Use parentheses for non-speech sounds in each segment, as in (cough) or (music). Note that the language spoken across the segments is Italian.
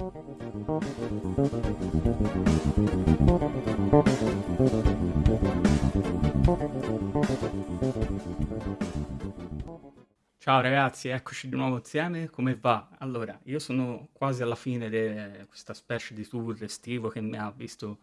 Ciao ragazzi, eccoci di nuovo insieme, come va? Allora, io sono quasi alla fine di questa specie di tour estivo che mi ha visto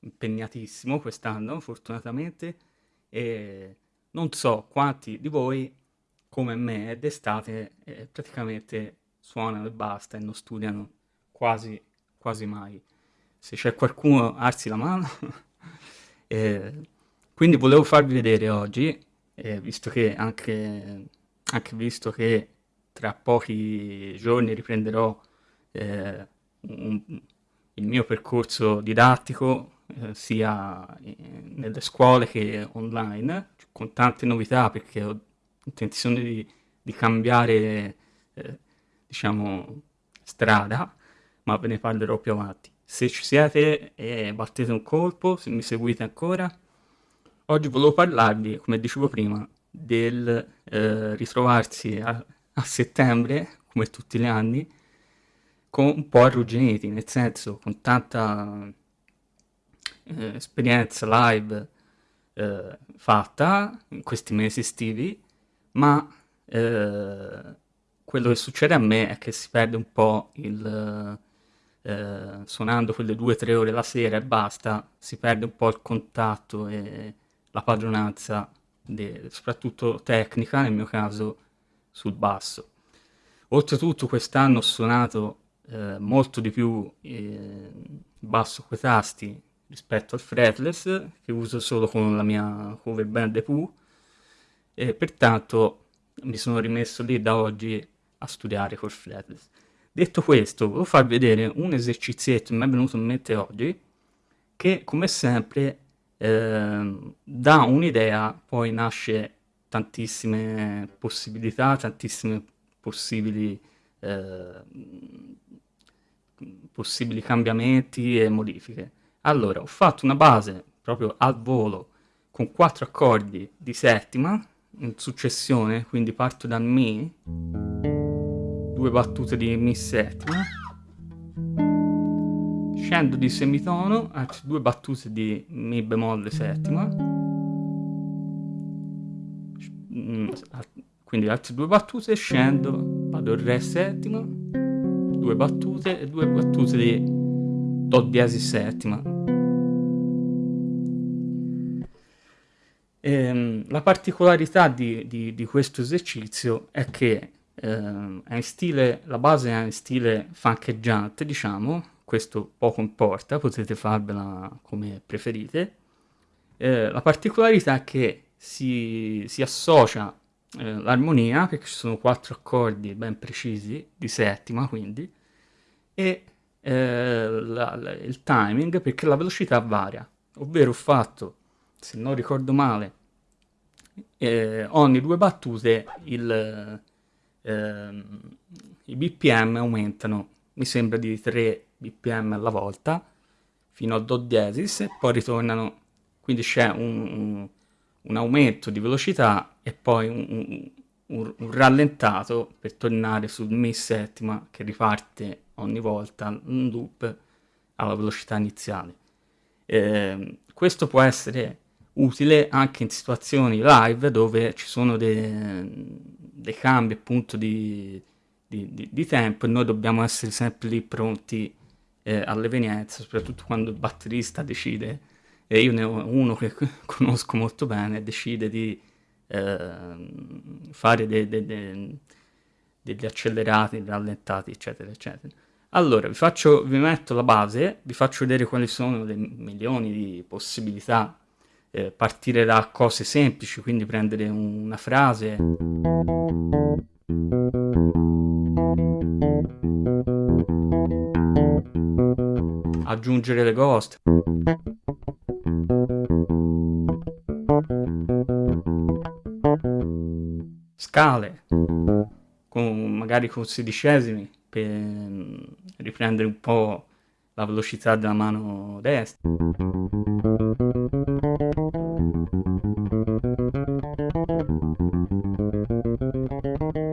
impegnatissimo quest'anno, fortunatamente, e non so quanti di voi, come me, d'estate eh, praticamente suonano e basta e non studiano quasi, quasi mai. Se c'è qualcuno, alzi la mano. (laughs) eh, quindi volevo farvi vedere oggi, eh, visto che anche anche visto che tra pochi giorni riprenderò eh, un, il mio percorso didattico eh, sia nelle scuole che online, con tante novità perché ho intenzione di, di cambiare eh, diciamo strada, ma ve ne parlerò più avanti. Se ci siete e battete un colpo, se mi seguite ancora, oggi volevo parlarvi, come dicevo prima, del eh, ritrovarsi a, a, settembre, come tutti gli anni, con un po' arrugginiti, nel senso con tanta eh, esperienza live eh, fatta in questi mesi estivi, ma eh, quello che succede a me è che si perde un po' il... Eh, suonando quelle due o tre ore la sera e basta, si perde un po' il contatto e la padronanza de, soprattutto tecnica, nel mio caso sul basso. Oltretutto quest'anno ho suonato eh, molto di più eh, basso coi tasti rispetto al fretless, che uso solo con la mia cover band The Pooh, e pertanto mi sono rimesso lì da oggi a studiare col fretless. Detto questo, volevo farvi vedere un esercizietto che mi è venuto in mente oggi, che come sempre eh, da un'idea poi nasce tantissime possibilità, tantissime possibili, eh, possibili cambiamenti e modifiche. Allora, ho fatto una base proprio al volo con quattro accordi di settima in successione, quindi parto da Mi, due battute di Mi settima, scendo di semitono, altre due battute di Mi bemolle settima, mm, quindi altre due battute, scendo, vado Re settima, due battute e due battute di Do diesis settima. E, ehm, la particolarità di, di, di, questo esercizio è che eh, è in stile, la base è in stile funcheggiante, diciamo, questo poco importa, potete farvela come preferite. Eh, la particolarità è che si, si associa eh, l'armonia, perché ci sono quattro accordi ben precisi, di settima quindi, e eh, la, la, il timing, perché la velocità varia, ovvero ho fatto, se non ricordo male, eh, ogni due battute il, ehm, i BPM aumentano, mi sembra di 3 bpm alla volta fino a do diesis e poi ritornano, quindi c'è un, un, un, aumento di velocità e poi un, un, rallentato per tornare sul mi settima che riparte ogni volta in loop alla velocità iniziale. Eh, questo può essere utile anche in situazioni live dove ci sono dei, dei cambi appunto di, di, di, di tempo e noi dobbiamo essere sempre lì pronti eh, all'evenienza, soprattutto quando il batterista decide, e io ne ho uno che (laughs) conosco molto bene, decide di eh, fare de, de, de, degli accelerati, rallentati, eccetera, eccetera. Allora, vi, faccio, vi metto la base, vi faccio vedere quali sono le milioni di possibilità, eh, partire da cose semplici, quindi prendere una frase aggiungere le ghost. Scale, con, magari con sedicesimi, per riprendere un po' la velocità della mano destra.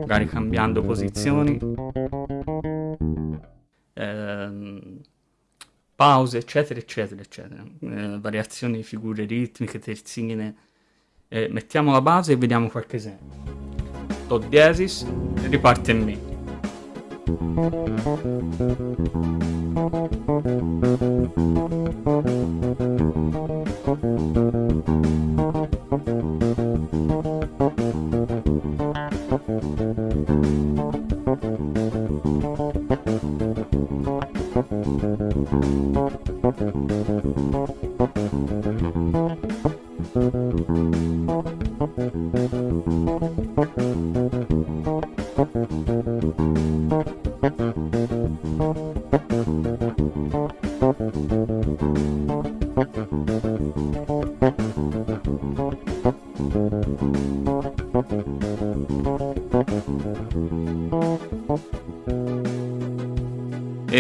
Magari cambiando posizioni ehm, pause, eccetera, eccetera, eccetera. Eh, variazioni di figure ritmiche, terzine. Eh, mettiamo la base e vediamo qualche esempio. Do diesis, riparte in Mi.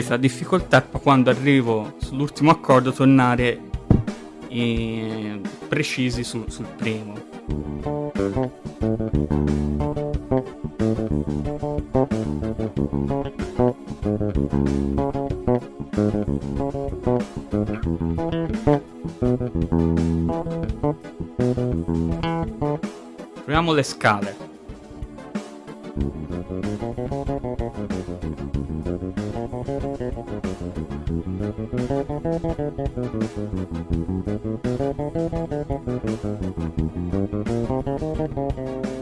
La difficoltà è quando arrivo sull'ultimo accordo tornare eh, precisi su, sul primo. Proviamo le scale.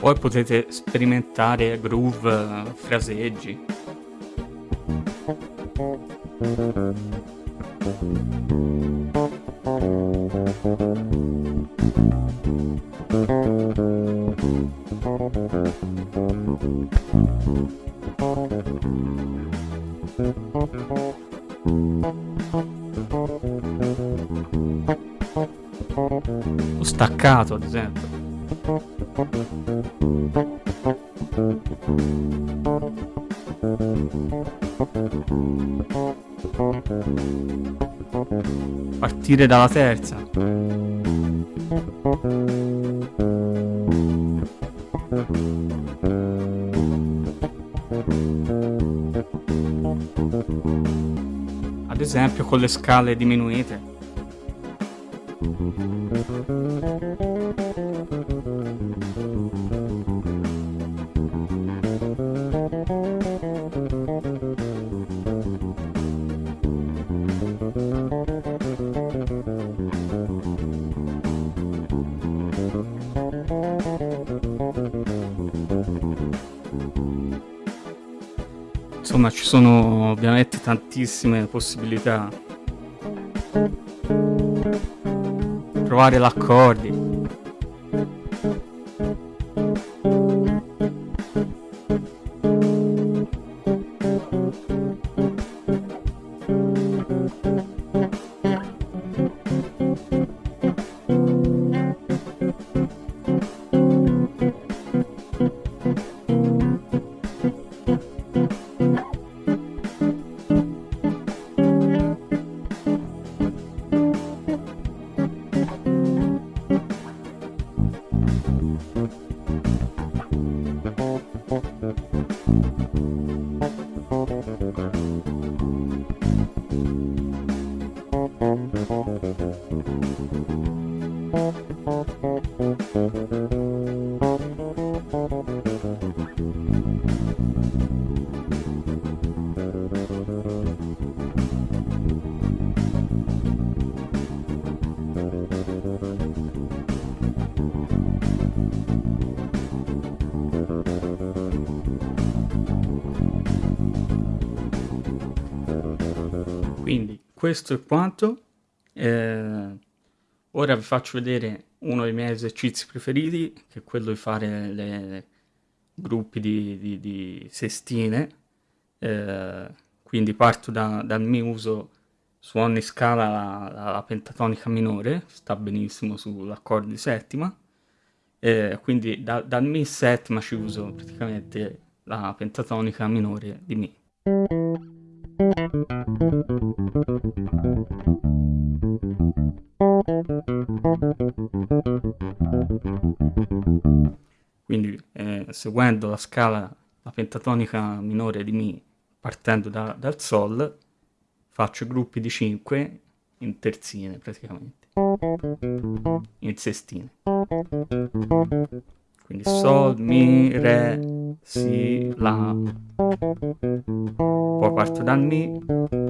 Poi potete sperimentare groove, fraseggi. Lo staccato, ad esempio. Partire dalla terza. Ad esempio con le scale diminuite. Insomma, ci sono ovviamente tantissime possibilità. Trovare l'accordi. Questo è quanto. Eh, ora vi faccio vedere uno dei miei esercizi preferiti, che è quello di fare le gruppi di, di, di sestine, eh, quindi parto da, dal mi uso su ogni scala la, la, pentatonica minore, sta benissimo sull'accordo di settima, eh, quindi da, dal mi settima ci uso praticamente la pentatonica minore di mi. Eh, seguendo la scala, la pentatonica minore di Mi, partendo da, dal Sol, faccio gruppi di 5 in terzine praticamente, in sestine. Quindi Sol, Mi, Re, Si, La. Poi parto dal Mi.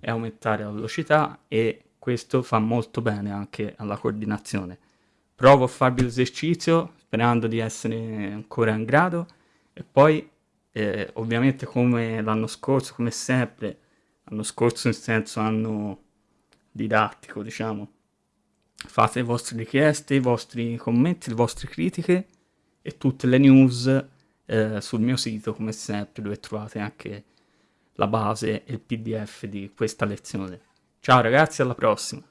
E aumentare la velocità e questo fa molto bene anche alla coordinazione. Provo a farvi l'esercizio sperando di essere ancora in grado e poi eh, ovviamente come l'anno scorso, come sempre, l'anno scorso in senso anno didattico, diciamo, fate le vostre richieste, i vostri commenti, le vostre critiche e tutte le news eh, sul mio sito, come sempre, dove trovate anche la base e il pdf di questa lezione. Ciao ragazzi, alla prossima!